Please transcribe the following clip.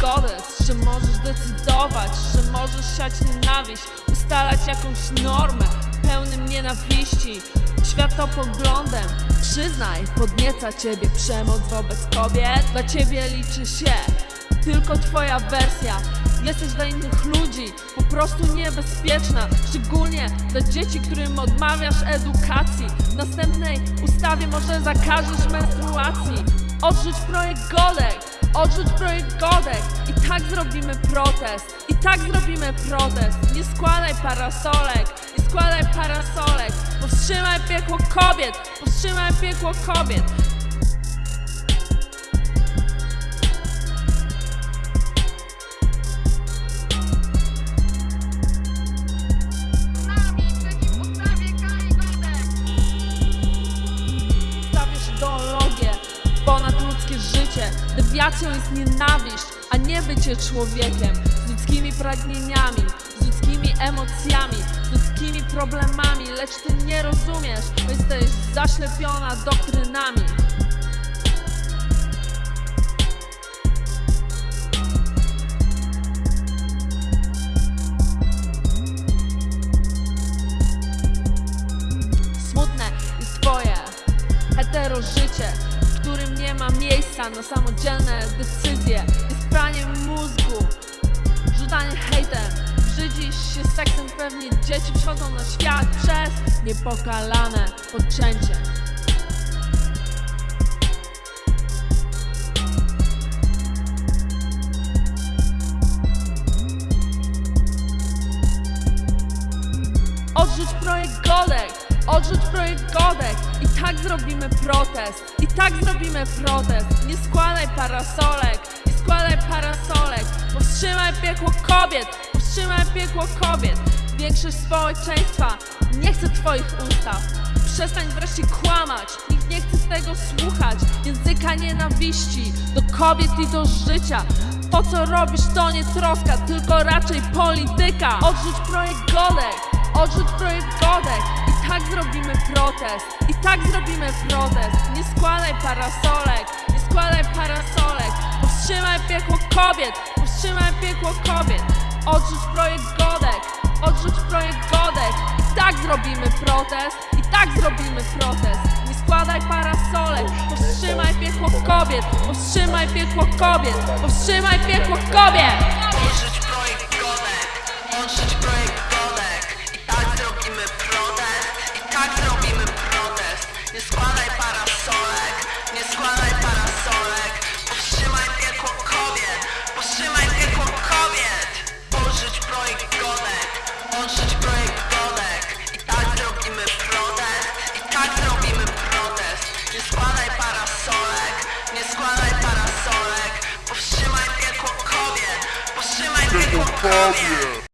kodeks, że możesz decydować, że możesz siać nienawiść, ustalać jakąś normę pełnym nienawiści, światopoglądem. Przyznaj, podnieca ciebie przemoc wobec kobiet, dla ciebie liczy się tylko twoja wersja. Jesteś dla innych ludzi po prostu niebezpieczna, szczególnie dla dzieci, którym odmawiasz edukacji. W następnej ustawie może zakażesz menstruacji. Odrzuć projekt Godek, odrzuć projekt Godek i tak zrobimy protest, i tak zrobimy protest. Nie składaj parasolek, nie składaj parasolek, powstrzymaj piekło kobiet, powstrzymaj piekło kobiet. Życie. Dewiacją jest nienawiść, a nie bycie człowiekiem. Z ludzkimi pragnieniami, z ludzkimi emocjami, z ludzkimi problemami, lecz ty nie rozumiesz, bo jesteś zaślepiona doktrynami. Smutne jest twoje hetero życie, w którym nie ma miejsca na samodzielne decyzje. Jest praniem mózgu, rzucanie hejtem. Brzydzisz się seksem, pewnie dzieci przychodzą na świat przez niepokalane poczęcie. Odrzuć projekt Godek! Odrzuć projekt Godek! Tak zrobimy protest! I tak zrobimy protest! Nie składaj parasolek! Nie składaj parasolek! Powstrzymaj piekło kobiet! Powstrzymaj piekło kobiet! Większość społeczeństwa nie chce twoich ustaw. Przestań wreszcie kłamać! Nikt nie chce tego słuchać! Języka nienawiści do kobiet i do życia! To co robisz to nie troska, tylko raczej polityka! Odrzuć projekt Godek! Odrzuć projekt Godek tak zrobimy protest. I tak zrobimy protest. Nie składaj parasolek, nie składaj parasolek. Powstrzymaj piekło kobiet, powstrzymaj piekło kobiet. Odrzuć projekt Godek, odrzuć projekt Godek. I tak zrobimy protest, i tak zrobimy protest. Nie składaj parasolek, powstrzymaj piekło kobiet, powstrzymaj piekło kobiet, powstrzymaj piekło kobiet. Odrzuć projekt Godek, odrzuć składaj parasolek, nie składaj parasolek. Powstrzymaj piekło kobiet, powstrzymaj piekło kobiet. Odrzuć projekt Godek, odrzuć projekt Godek I tak zrobimy protest, i tak zrobimy protest. Nie składaj parasolek, nie składaj parasolek. Powstrzymaj piekło kobiet, powstrzymaj piekło kobiet